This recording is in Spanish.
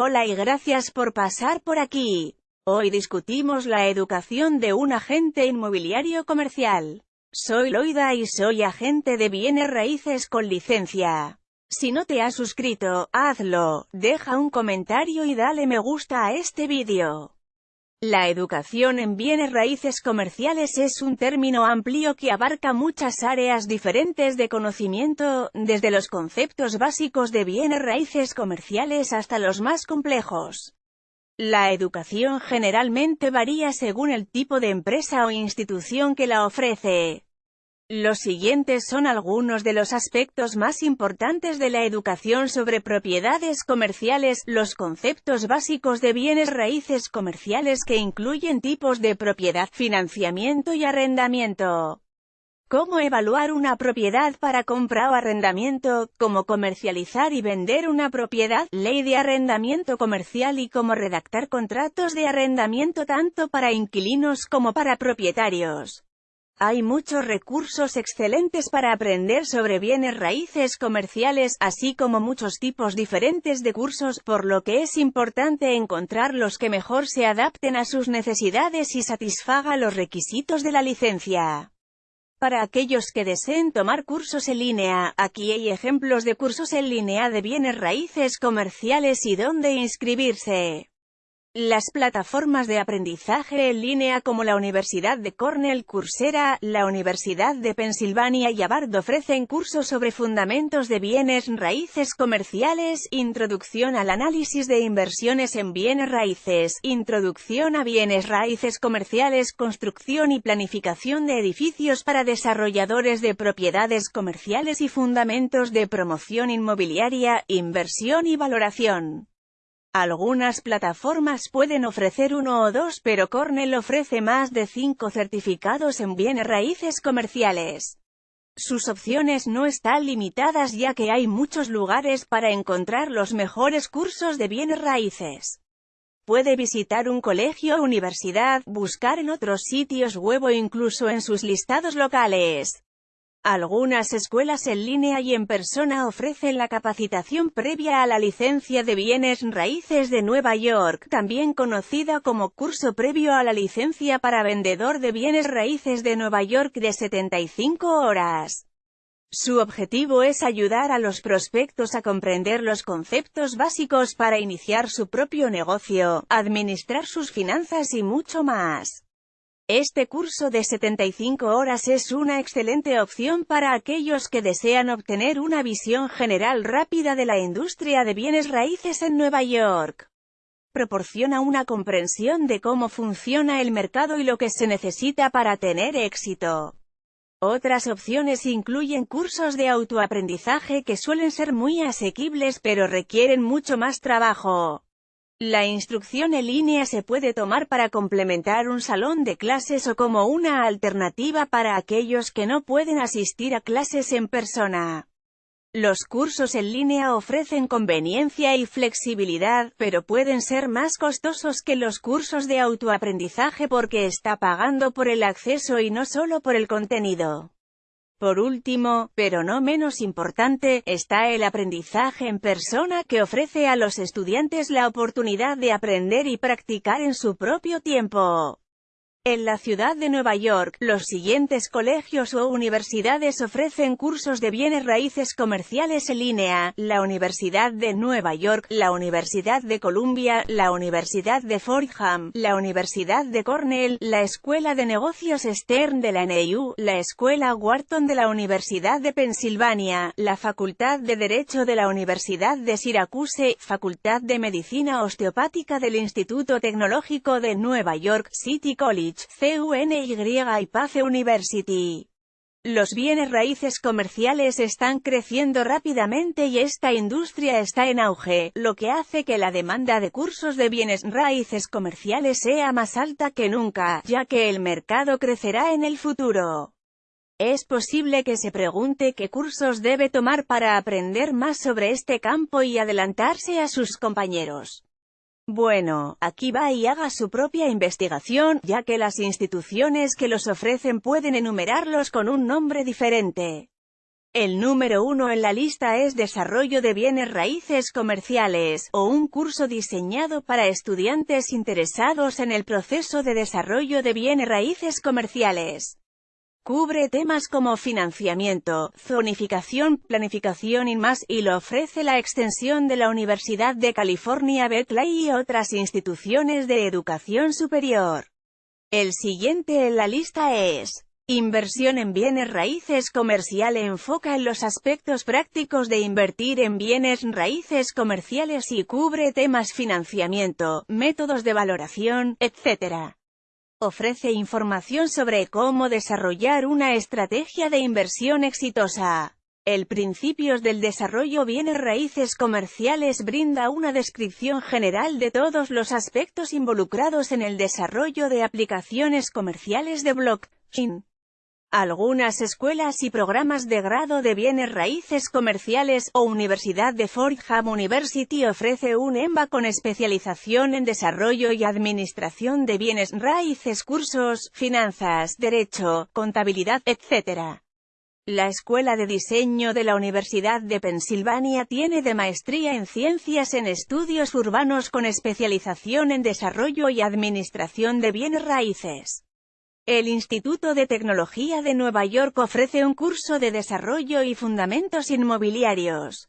Hola y gracias por pasar por aquí. Hoy discutimos la educación de un agente inmobiliario comercial. Soy Loida y soy agente de bienes raíces con licencia. Si no te has suscrito, hazlo, deja un comentario y dale me gusta a este vídeo. La educación en bienes raíces comerciales es un término amplio que abarca muchas áreas diferentes de conocimiento, desde los conceptos básicos de bienes raíces comerciales hasta los más complejos. La educación generalmente varía según el tipo de empresa o institución que la ofrece. Los siguientes son algunos de los aspectos más importantes de la educación sobre propiedades comerciales, los conceptos básicos de bienes raíces comerciales que incluyen tipos de propiedad, financiamiento y arrendamiento. Cómo evaluar una propiedad para compra o arrendamiento, cómo comercializar y vender una propiedad, ley de arrendamiento comercial y cómo redactar contratos de arrendamiento tanto para inquilinos como para propietarios. Hay muchos recursos excelentes para aprender sobre bienes raíces comerciales, así como muchos tipos diferentes de cursos, por lo que es importante encontrar los que mejor se adapten a sus necesidades y satisfaga los requisitos de la licencia. Para aquellos que deseen tomar cursos en línea, aquí hay ejemplos de cursos en línea de bienes raíces comerciales y dónde inscribirse. Las plataformas de aprendizaje en línea como la Universidad de Cornell, Coursera, la Universidad de Pensilvania y Harvard ofrecen cursos sobre fundamentos de bienes raíces comerciales, introducción al análisis de inversiones en bienes raíces, introducción a bienes raíces comerciales, construcción y planificación de edificios para desarrolladores de propiedades comerciales y fundamentos de promoción inmobiliaria, inversión y valoración. Algunas plataformas pueden ofrecer uno o dos pero Cornell ofrece más de cinco certificados en bienes raíces comerciales. Sus opciones no están limitadas ya que hay muchos lugares para encontrar los mejores cursos de bienes raíces. Puede visitar un colegio o universidad, buscar en otros sitios web o incluso en sus listados locales. Algunas escuelas en línea y en persona ofrecen la capacitación previa a la licencia de bienes raíces de Nueva York, también conocida como curso previo a la licencia para vendedor de bienes raíces de Nueva York de 75 horas. Su objetivo es ayudar a los prospectos a comprender los conceptos básicos para iniciar su propio negocio, administrar sus finanzas y mucho más. Este curso de 75 horas es una excelente opción para aquellos que desean obtener una visión general rápida de la industria de bienes raíces en Nueva York. Proporciona una comprensión de cómo funciona el mercado y lo que se necesita para tener éxito. Otras opciones incluyen cursos de autoaprendizaje que suelen ser muy asequibles pero requieren mucho más trabajo. La instrucción en línea se puede tomar para complementar un salón de clases o como una alternativa para aquellos que no pueden asistir a clases en persona. Los cursos en línea ofrecen conveniencia y flexibilidad, pero pueden ser más costosos que los cursos de autoaprendizaje porque está pagando por el acceso y no solo por el contenido. Por último, pero no menos importante, está el aprendizaje en persona que ofrece a los estudiantes la oportunidad de aprender y practicar en su propio tiempo. En la ciudad de Nueva York, los siguientes colegios o universidades ofrecen cursos de bienes raíces comerciales en línea, la Universidad de Nueva York, la Universidad de Columbia, la Universidad de Fordham, la Universidad de Cornell, la Escuela de Negocios Stern de la NAU, la Escuela Wharton de la Universidad de Pensilvania, la Facultad de Derecho de la Universidad de Syracuse, Facultad de Medicina Osteopática del Instituto Tecnológico de Nueva York, City CUNY y Pace University. Los bienes raíces comerciales están creciendo rápidamente y esta industria está en auge, lo que hace que la demanda de cursos de bienes raíces comerciales sea más alta que nunca, ya que el mercado crecerá en el futuro. Es posible que se pregunte qué cursos debe tomar para aprender más sobre este campo y adelantarse a sus compañeros. Bueno, aquí va y haga su propia investigación, ya que las instituciones que los ofrecen pueden enumerarlos con un nombre diferente. El número uno en la lista es Desarrollo de Bienes Raíces Comerciales, o un curso diseñado para estudiantes interesados en el proceso de desarrollo de bienes raíces comerciales. Cubre temas como financiamiento, zonificación, planificación y más, y lo ofrece la extensión de la Universidad de California Berkeley y otras instituciones de educación superior. El siguiente en la lista es Inversión en bienes raíces comercial enfoca en los aspectos prácticos de invertir en bienes raíces comerciales y cubre temas financiamiento, métodos de valoración, etc. Ofrece información sobre cómo desarrollar una estrategia de inversión exitosa. El Principios del Desarrollo Bienes Raíces Comerciales brinda una descripción general de todos los aspectos involucrados en el desarrollo de aplicaciones comerciales de blockchain. Algunas escuelas y programas de grado de bienes raíces comerciales, o Universidad de Fordham University ofrece un EMBA con especialización en desarrollo y administración de bienes raíces cursos, finanzas, derecho, contabilidad, etc. La Escuela de Diseño de la Universidad de Pensilvania tiene de maestría en Ciencias en Estudios Urbanos con especialización en desarrollo y administración de bienes raíces. El Instituto de Tecnología de Nueva York ofrece un curso de desarrollo y fundamentos inmobiliarios.